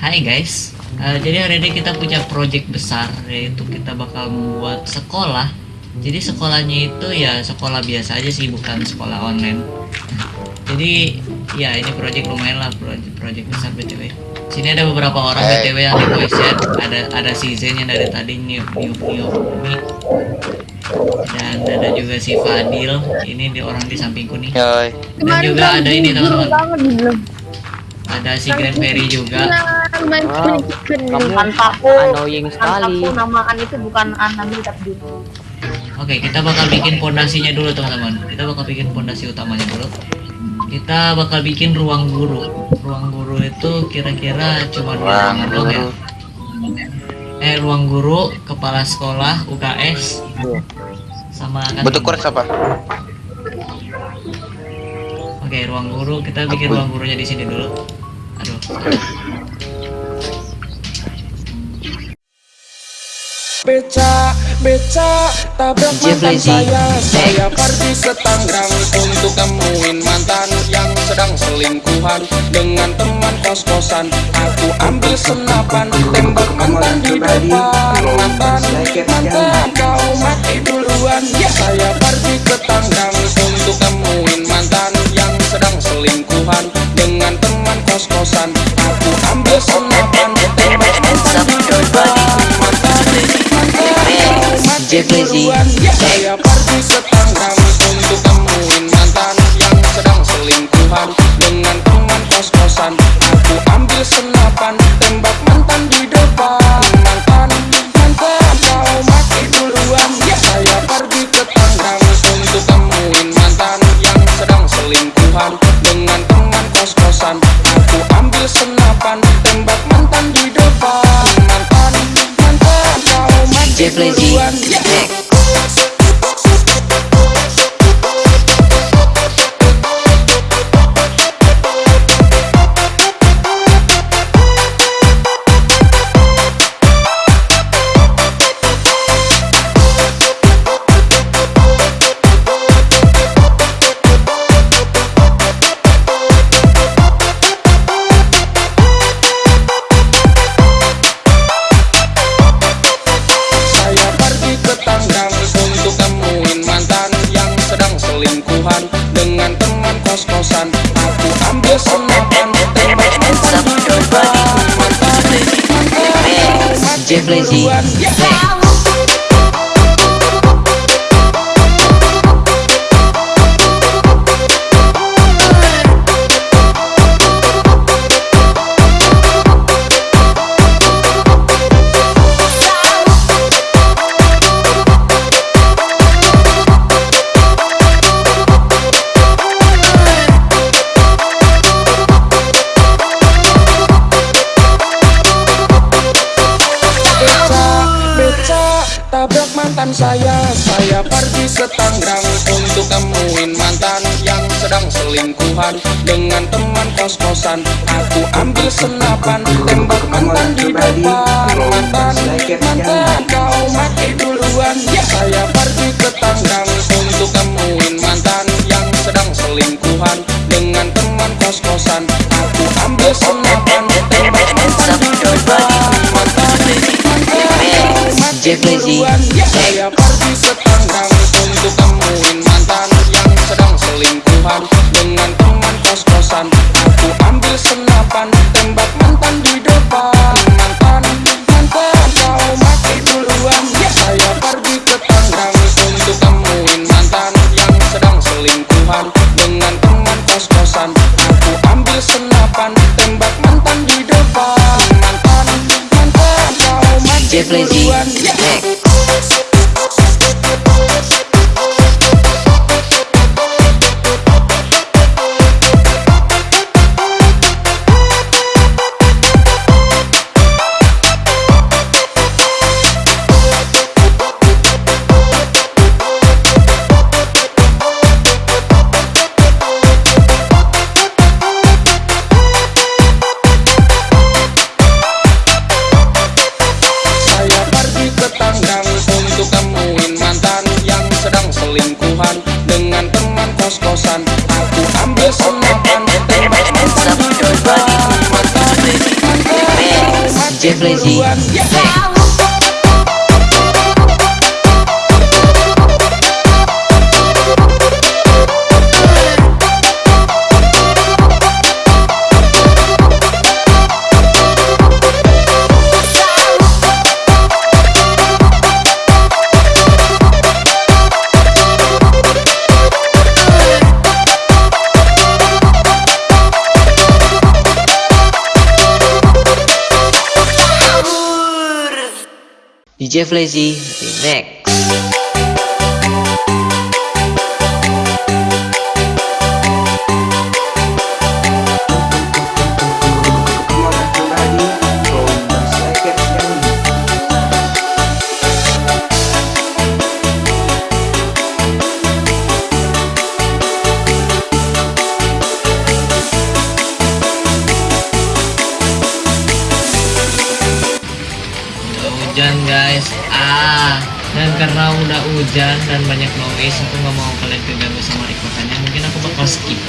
Hai guys, uh, jadi hari ini kita punya project besar yaitu kita bakal membuat sekolah. Jadi sekolahnya itu ya sekolah biasa aja sih, bukan sekolah online. Jadi ya ini project lumayan lah, project project besar btw. Sini ada beberapa orang btw yang di voice chat. Ada ada si Zen yang dari tadi new new new dan ada juga si Fadil ini di orang di sampingku nih dan juga ada ini teman-teman ada si Grand Ferry juga Wow, kamu Tanpaku, annoying sekali. namakan itu bukan anami tapi dulu. oke kita bakal bikin pondasinya dulu teman-teman kita bakal bikin pondasi utamanya dulu kita bakal bikin ruang guru ruang guru itu kira-kira cuma dua Ruang ruangan doang ya eh ruang guru kepala sekolah UKS sama kantin. Bentuk kurs apa? Oke, ruang guru kita bikin Apa? ruang gurunya di sini dulu. Beca, beca, tabrak mantan saya. Saya pergi ke Tangerang untuk temuin mantan Yang sedang selingkuhan dengan teman kos-kosan. Aku ambil senapan, tembak mantan di depan. Mantan, mantan, kau mati duluan. Saya pergi ke Tangerang untuk temuin mantan Yang sedang selingkuhan dengan teman kos-kosan Aku ambil senapan, tembak mantan di depan Mantan, mati mantan saya Saya pergi ke Tangerang untuk temuin mantan Yang sedang selingkuhan. Dengan teman kos-kosan Aku ambil senapan, tembak mantan di depan. Mantan, mantan, kau mati duluan. Saya pergi ke Tangerang untuk temuin mantan Yang sedang selingkuhan. Dengan teman kos-kosan Saya pergi ke Tangerang untuk temuin mantan yang sedang selingkuhan dengan teman kos-kosan. Aku ambil senapan, tembak mantan di depan. Mantan, mantan, kau mati duluan. Saya pergi ke Tangerang untuk temuin mantan yang sedang selingkuhan dengan teman kos-kosan. Aku ambil senapan, kau mati Ije Blazy. DJ DJ Flazy Remix hujan dan banyak noise aku nggak mau kalian keganggu sama rekotannya mungkin aku bakal skip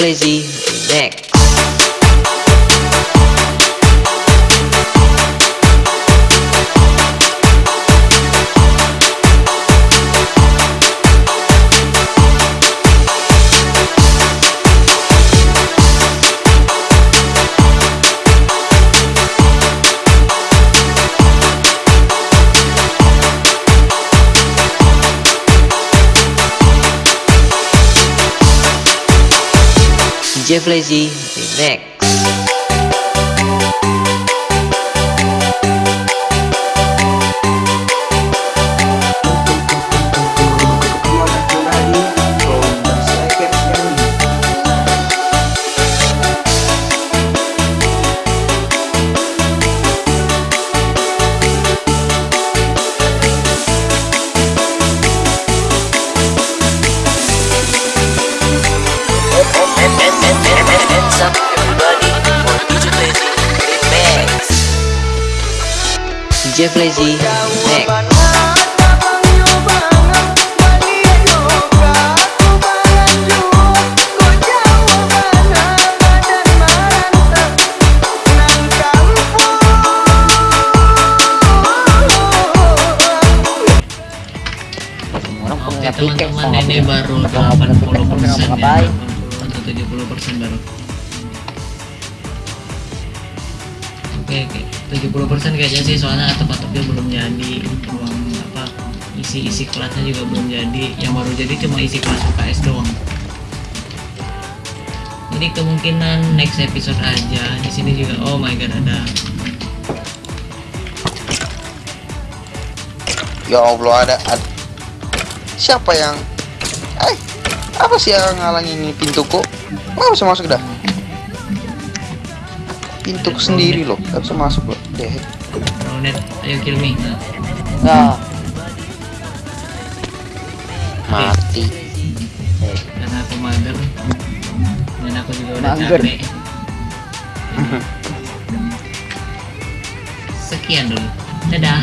for DJ Flazy Remix DJ DJ Flazy Oke teman-teman ini baru 80 persen ya atau 70 persen baru. Oke oke 70 persen kayaknya sih soalnya atap-atapnya belum jadi ruang apa isi-isi kelasnya juga belum jadi. Yang baru jadi cuma isi kelas UKS doang. Jadi kemungkinan next episode aja. Di sini juga oh my god ada. Ya Allah ada, ad- siapa yang eh apa sih yang ngalang ini pintuku? Mau bisa masuk dah pintu sendiri loh nggak bisa masuk loh deh Ronet, ayo kill me. Nah, Nah, mati karena aku mager dan aku juga udah Mager. capek. Sekian dulu. Dadah.